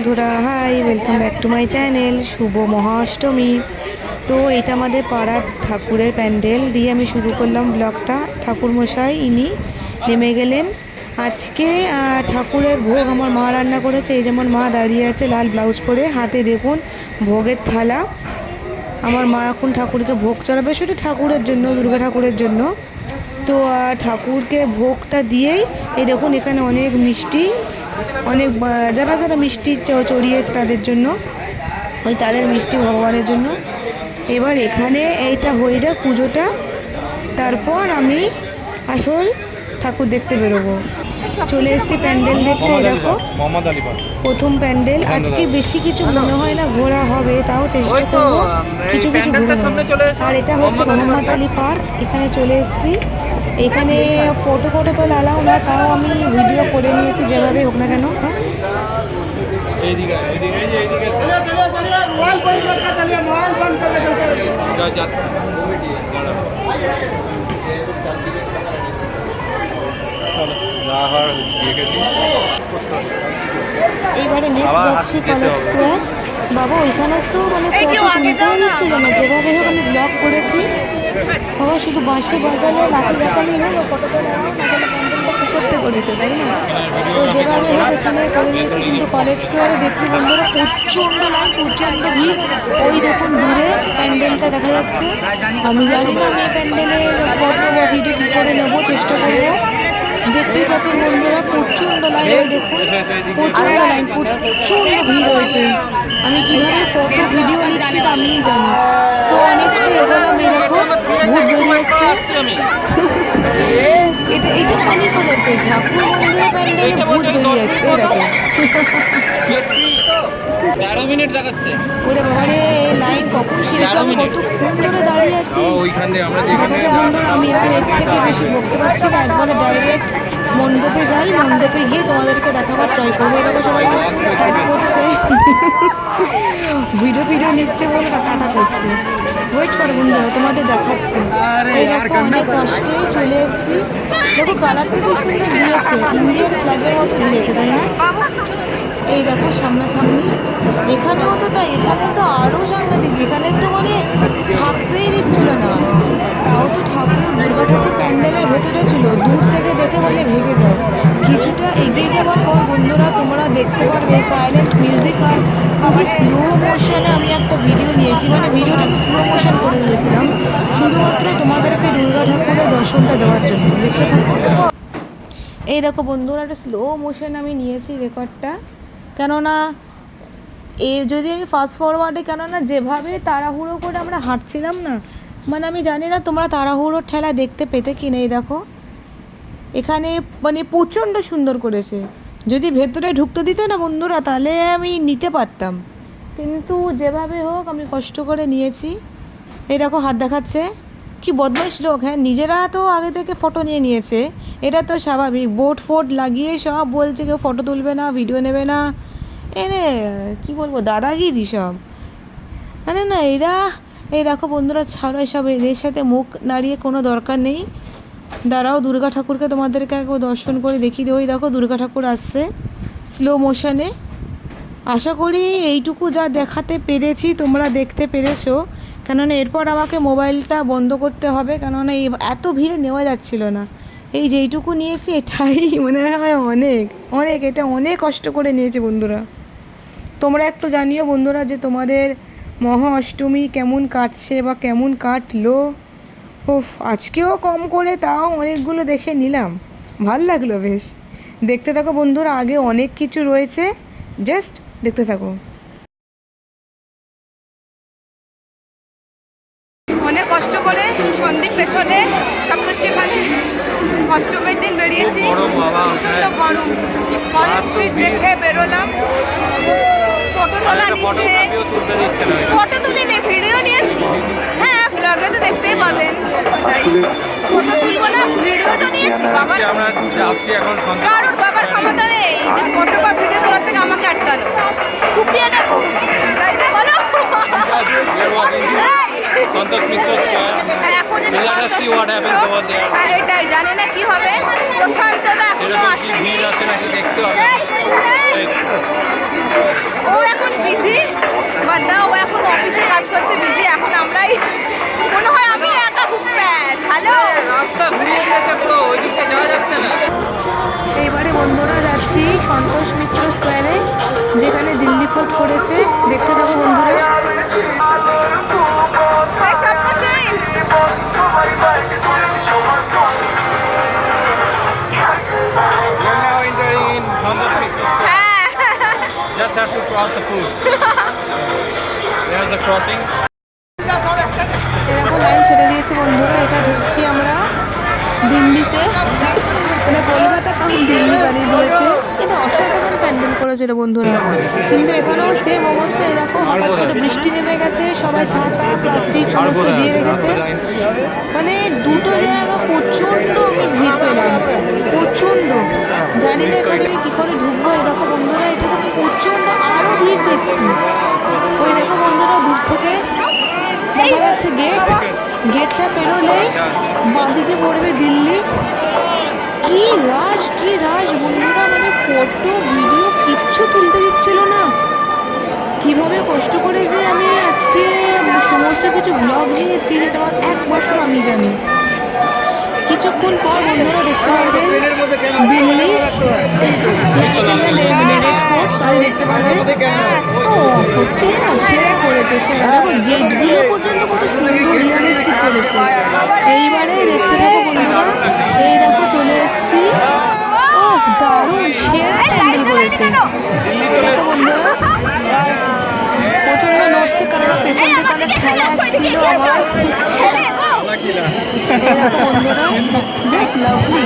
বন্ধুরা hi welcome back to my channel শুভ মহাষ্টমী। তো এটা আমাদের পাড়ার ঠাকুরের প্যান্ডেল দিয়ে আমি শুরু করলাম ব্লগটা। ঠাকুর মশাই ইনি নেমে গেলেন। আজকে ঠাকুরের ভোগ আমার মা রান্না করেছে। এই যেমন মা দাঁড়িয়ে আছে লাল ব্লাউজ পরে, হাতে দেখুন, ভোগের থালা। আমার মা এখন ঠাকুরকে ভোগ চড়াবে, শুধু ঠাকুরের জন্য, দুর্গা ঠাকুরের জন্য। তো ঠাকুরকে ভোগটা দিয়েই, এই দেখুন এখানে অনেক মিষ্টি অনেক যারা যারা মিষ্টি চড়িয়েছে তাদের জন্য, ওই তাদের মিষ্টি ভগবানের জন্য। এবার এখানে এইটা হয়ে যাক পুজোটা। তারপর আমি আসল ঠাকুর দেখতে বেরোবো। চলে এসেছি প্যান্ডেল দেখতে এই দেখো। মোহাম্মদ আলী পাল প্রথম প্যান্ডেল। আজকে বেশি কিছু মনে হয় না ঘোরা হবে তাও চেষ্টা করব। কিছু কিছু ঘুরে। আর এটা হচ্ছে মোহাম্মদ আলী পার্ক এখানে চলে এসেছি। এখানে ফটো ফটো তো লালাও না তাও আমি ভিডিও করে নিয়েছি যেভাবে হোক না কেন। হ্যাঁ আবার এইবারে নেক্সট কলেজ স্কোয়ার বাবা ওইখানে তো মানে হচ্ছিল না। যেভাবে করেছি। বাবা শুধু বাঁশি বাজালে লাঠি দেখালি করেছে না? তো যেভাবে হোক এখানে কিন্তু কলেজ স্কোয়ারে দেখছি বন্ধুরা প্রচণ্ড লাইন প্রচণ্ড ভিড়। ওই দেখুন দূরে প্যান্ডেলটা দেখা যাচ্ছে। আমি জানি না আমি প্যান্ডেলের ফটো বা ভিডিও কী করে নেব চেষ্টা করব। দেখতেই পাচ্ছেন বন্ধুরা প্রচণ্ড লাইন ওই দেখুন, প্রচণ্ড লাইন প্রচণ্ড ভিড় হয়েছে আমি কীভাবে ফটো ভিডিও নিচ্ছি তা আমিই জানি। তো অনেকটা এগোলাম এরকম ভূত বেরিয়ে এসছে। এটা এটা ফানি করেছে, ঠাকুর মন্দিরে প্যান্ডেলে ভূত বেরিয়ে এসছে এরকম তেরো মিনিট দেখাচ্ছে। ওরে এই লাইন কখন শেষ হবে? ধরে দাঁড়িয়ে আছি। দেখা যায় বন্ধুরা আমি আর এর থেকে বেশি বকতে পারছি না। একবারে ডাইরেক্ট মণ্ডপে যাই মণ্ডপে গিয়ে তোমাদেরকে দেখাবার ট্রাই করব। দেখো সবাই টাটা করছে। ভিডিও ভিডিও নিচ্ছে বলে টাটা করছে। ওয়েট করো বন্ধুরা তোমাদের দেখাচ্ছি। এই দেখো অনেক কষ্টে চলে এসেছি। দেখো কালারটা খুব সুন্দর দিয়েছে। ইন্ডিয়ান ফ্ল্যাগের মতো দিয়েছে তাই না? এই দেখো, সামনাসামনি। এখানেও তো তাই, এখানে তো আরও সাংঘাতিক, এখানে তো মানে থাকতেই দিচ্ছিল না। তাও তো ঠাকুর, দুর্গা ঠাকুর প্যান্ডেলের ভেতরে ছিল, দূর থেকে দেখে বলে ভেঙে যাও কিছুটা এগিয়ে যাওয়ার পর বন্ধুরা, তোমরা দেখতে পারবে সাইলেন্ট মিউজিক আর খুবই স্লো মোশনে আমি একটা ভিডিও নিয়েছি। মানে ভিডিওটা আমি স্লো মোশন করে নিয়েছিলাম। শুধুমাত্র তোমাদেরকে দুর্গা ঠাকুরের দর্শনটা দেওয়ার জন্য। দেখতে থাকো। এই দেখো বন্ধুরা, একটা স্লো মোশন আমি নিয়েছি রেকর্ডটা কেননা, এ যদি আমি ফাস্ট ফরওয়ার্ডে কেননা যেভাবে তাড়াহুড়ো করে আমরা হাঁটছিলাম না মানে আমি জানি না তোমরা তাড়াহুড়োর ঠেলা দেখতে পেতে কি নেই, দেখো। এখানে মানে প্রচণ্ড সুন্দর করেছে। যদি ভেতরে ঢুকতে দিত না বন্ধুরা, তাহলে আমি নিতে পারতাম। কিন্তু যেভাবে হোক, আমি কষ্ট করে নিয়েছি। এই দেখো, হাত দেখাচ্ছে। কি বদমাইশ লোক হ্যাঁ নিজেরা তো আগে থেকে ফটো নিয়ে নিয়েছে। এটা তো স্বাভাবিক। বোট ফোট লাগিয়ে সব বলছে, কেউ ফটো তুলবে না ভিডিও নেবে না। এনে কি বলব, দাদাগিরি সব। মানে না, এরা, এই দেখো বন্ধুরা, ছাড়ো এসব, এদের সাথে মুখ নাড়িয়ে কোনো দরকার নেই। দাঁড়াও, দুর্গা ঠাকুরকে তোমাদেরকে একবার দর্শন করে দেখিয়ে দিই ওই দেখো দুর্গা ঠাকুর আসছে স্লো মোশনে আশা করি এইটুকু যা দেখাতে পেরেছি তোমরা দেখতে পেরেছ। কেননা এরপর আমাকে মোবাইলটা বন্ধ করতে হবে, কেননা এই এত ভিড়ে নেওয়া যাচ্ছিল না। এই যেইটুকু নিয়েছি, এটাই মনে হয় অনেক অনেক, এটা অনেক কষ্ট করে নিয়েছে বন্ধুরা। তোমরা একটু জানিও বন্ধুরা যে তোমাদের মহা অষ্টমী কেমন কাটছে বা কেমন কাটলো? উফ আজকেও কম করে তাও অনেকগুলো দেখে নিলাম। ভালো লাগল বেশ। দেখতে থাকো বন্ধুরা আগে অনেক কিছু রয়েছে। জাস্ট দেখতে থাকো। অনেক কষ্ট করে সন্দীপ পেছনে অষ্টমীর দিন বেরিয়েছি। গরম প্রচণ্ড গরম। কলেজ স্ট্রিট দেখে বেরোলাম। তোলা ফটো তুলি নি ভিডিও নিয়েছি। হ্যাঁ ব্লগে তো দেখতেই পাবেন। ফটো তুলবো না ভিডিও তো নিয়েছি বাবার আজকে আমরা যাচ্ছি এখন সন্ধ্যা। কারোর বাবার ক্ষমতা নেই। যে ফটো বা ভিডিও তোলার থেকে আমাকে আটকানো। কুপিয়ে নেব। তাই না বলো! সন্তোষ মিত্র হ্যাঁ, হ্যাঁ, এটাই না কি হবে। ও এখন বিজি বাদ দাও ও এখন অফিসে কাজ করতে এখন আমরাই মনে হয় আমি একা এবারে বন্ধুরা যাচ্ছি সন্তোষ মিত্র স্কোয়ারে যেখানে দিল্লি ফোর্ট করেছে। দেখতে থাকো বন্ধুরা। Cross the pool. There's the crossing. এরকম লাইন ছেড়ে দিয়েছে বন্ধুরা, এটা ঢুকছি আমরা দিল্লিতে মানে কলকাতা কারণ দিল্লি বানিয়ে দিয়েছে করেছিল বন্ধুরা। কিন্তু এখানেও সেম অবস্থা এরকম হঠাৎ করে বৃষ্টি নেমে গেছে সবাই ছাতা প্লাস্টিক সমস্ত দিয়ে রেখেছে। মানে দুটো জায়গা প্রচণ্ড আমি ভিড় পেলাম প্রচণ্ড। জানি না এখানে আমি কী করে ঢুকবো এই দেখো বন্ধুরা এটা তো প্রচণ্ড আরও ভিড় দেখছি। ওই দেখো বন্ধুরা দূর থেকে দেখা যাচ্ছে গেট গেটটা পেরোলে বাঁদিকে পড়বে দিল্লি। কি রাশ কি রাশ বন্ধুরা মানে ফটো ভিডিও দিচ্ছিল না? কীভাবে কষ্ট করে যে আমি আজকে সমস্ত কিছু ব্লগ নিয়েছি যেটা একমাত্র আমি জানি। কিছুক্ষণ পর বন্ধুরা দেখতে পারবেন দিল্লি, লালকেল্লা রেড দেখতে পারবেন ও, সত্যি না? সেরা করেছে, সেরা। দেখো গেটগুলো পর্যন্ত কত সুন্দর রিয়েলিস্টিক করেছে। এইবারে দেখতে পাবো বন্ধুরা, এই দেখো চলে এসেছি। ও দারুণ, সেরা বন্ধুরা প্রচণ্ড নড়ছে কারণ পেছন অনেক খেলা ছিল আমার জাস্ট লাভলি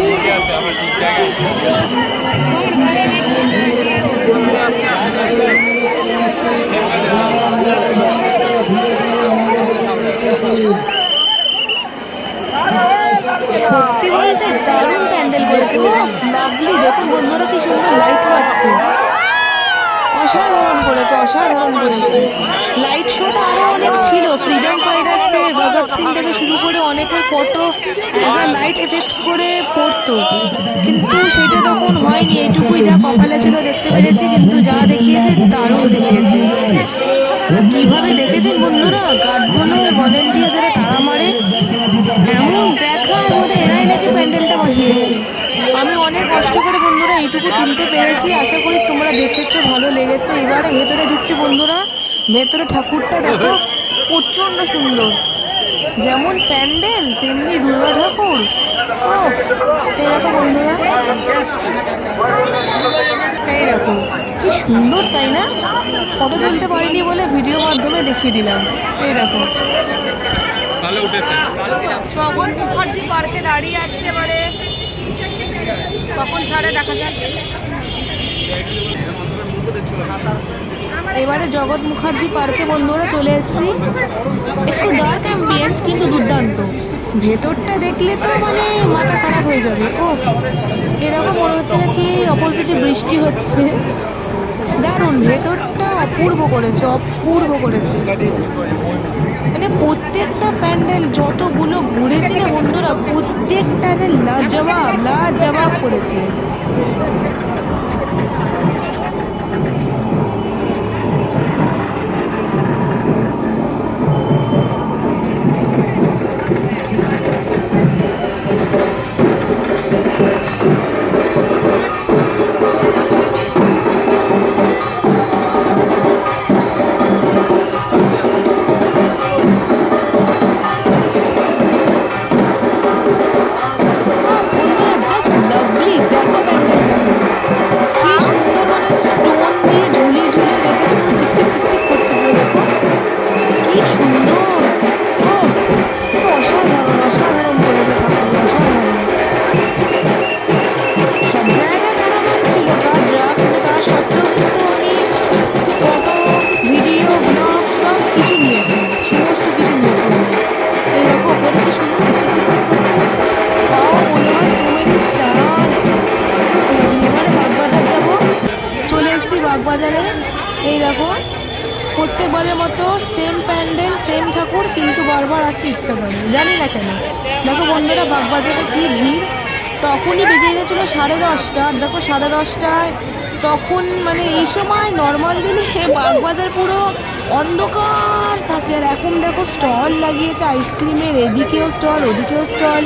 ঠিক আছে আমার ঠিক জায়গায় সত্যি দারুণ প্যান্ডেল করেছে। লাভলি দেখুন, বন্ধুরা, কি সুন্দর লাইট পাচ্ছে। অসাধারণ করেছে অসাধারণ করেছে। লাইট শোটা আরও অনেক ছিল। ফ্রিডম ফাইটার্সের ভগৎ সিং থেকে শুরু করে অনেকের ফটো অ্যাজ লাইট এফেক্টস করে পড়তো। কিন্তু সেটা তখন হয়নি। এইটুকুই যা কপালে ছিল, দেখতে পেরেছি। কিন্তু যা দেখিয়েছে, দারুণ দেখিয়েছে। কীভাবে দেখেছেন বন্ধুরা? গার্ডগুলো ভলেন্টিয়ার যারা তারা মারে। প্যান্ডেলটা বানিয়েছে। আমি অনেক কষ্ট করে বন্ধুরা এইটুকু তুলতে পেরেছি। আশা করি তোমরা দেখেছ, ভালো লেগেছে। এবারে ভেতরে ঢুকছে বন্ধুরা। ভেতরে ঠাকুরটা দেখো, প্রচণ্ড সুন্দর। যেমন প্যান্ডেল, তেমনি দুর্গা ঠাকুর। এই দেখো বন্ধুরা। এই দেখো, কি সুন্দর, তাই না? ফটো তুলতে পারিনি বলে ভিডিও মাধ্যমে দেখিয়ে দিলাম। এই দেখো। উঠেছে। জগৎ মুখার্জি পার্কে দাঁড়িয়ে আছি এবারে। কখন ছাড়ে দেখা যাক। এবারে জগৎ মুখার্জি পার্কে বন্ধুরা চলে এসেছি। একটু ডার্ক অ্যাম্বিয়েন্স কিন্তু দুর্দান্ত। ভেতরটা দেখলে তো মানে মাথা খারাপ হয়ে যাবে। ও এরকম মনে হচ্ছে নাকি অপোজিটে বৃষ্টি হচ্ছে। দারুণ, ভেতরটা অপূর্ব করেছে অপূর্ব করেছে। মানে প্রত্যেকটা প্যান্ডেল যতগুলো ঘুরেছি না বন্ধুরা প্রত্যেকটা লাজবাব লাজবাব করেছে। প্রত্যেকবারের মতো সেম প্যান্ডেল সেম ঠাকুর কিন্তু বারবার আসতে ইচ্ছা করে জানি না কেন। দেখো বন্ধুরা বাগবাজারে কি ভিড়? তখনই বেজে গেছিল সাড়ে দশটা। আর দেখো সাড়ে দশটায় তখন মানে এই সময় নর্মাল দিনে বাগবাজার পুরো অন্ধকার থাকে। আর এখন দেখো স্টল লাগিয়েছে আইসক্রিমের এদিকেও স্টল ওদিকেও স্টল।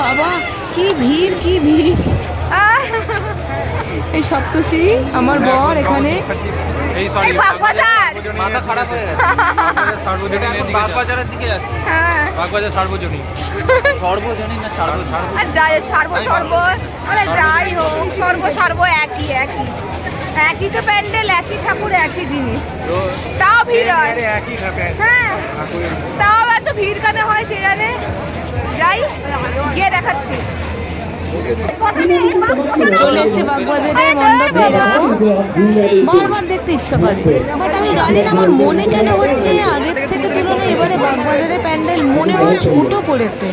বাবা কি ভিড় কি ভিড়। এই সপ্তষী আমার বর এখানে। মাথা খারাপ হয়ে গেছে। সার্বজনীন এখন বাগবাজারের দিকে যাচ্ছে। হ্যাঁ। বাগবাজার সার্বজনীন। সর্বজনীন না সার্ব সার্ব আর যাই সর্ব সর্ব মানে যাই হোক সর্ব সর্ব একই একই। একই তো প্যান্ডেল একই ঠাকুর একই জিনিস। তাও ভিড় হয়। একই থাকে। হ্যাঁ। তাও এত ভিড় কেন হয় কে জানে? যাই গিয়ে দেখাচ্ছি। চলে এসছে বাগবাজারের মণ্ডপে এরকম বারবার দেখতে ইচ্ছা করে। বাট আমি জানি না আমার মনে কেন হচ্ছে, আগের থেকে তুলনায় এবারে বাগবাজারের প্যান্ডেল মনে হয় ছোট করেছে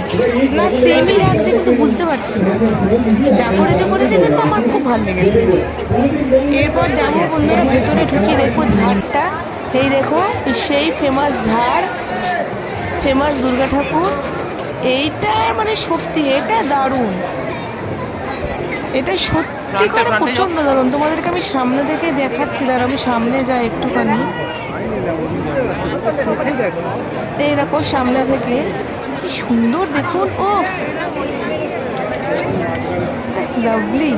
না সেমই লাগছে কিন্তু বুঝতে পারছি না। যা করেছে করেছে, কিন্তু আমার খুব ভালো লেগেছে। এরপর যাব বন্ধুরা, ভেতরে ঢুকিয়ে দেখব ঝাড়টা। এই দেখো, সেই ফেমাস ঝাড় ফেমাস দুর্গা ঠাকুর। এইটা মানে সত্যি, এটা দারুণ। এটা সত্যি করে প্রচণ্ড দারুণ। তোমাদেরকে আমি সামনে থেকে দেখাচ্ছি দাঁড়া আমি সামনে যাই একটুখানি। এই দেখো সামনে থেকে। কি সুন্দর দেখুন ও জাস্ট লাভলি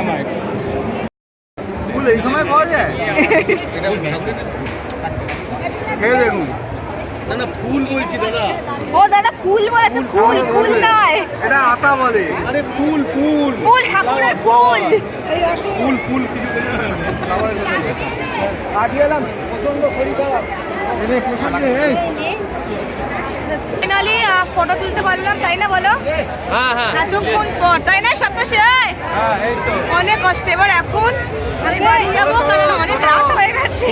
নামায় ফুল এই সময় পাওয়া যায় খেয়ে দেখুন। না না ফুল বলছি দাদা। ও দাদা ফুল বলেছে ফুল ফুল নয়। এটা আতা বলে। আরে ফুল ফুল। ফুল ঠাকুরের ফুল। ফুল ফুল কিছু ফাইনালি ফটো তুলতে পারলাম তাই না বলো? হ্যাঁ হ্যাঁ। এতক্ষণ পর তাই না সব শেষ এই অনেক কষ্ট। এবার এখন আমি বাড়ি যাব কারণ অনেক রাত হয়ে গেছে।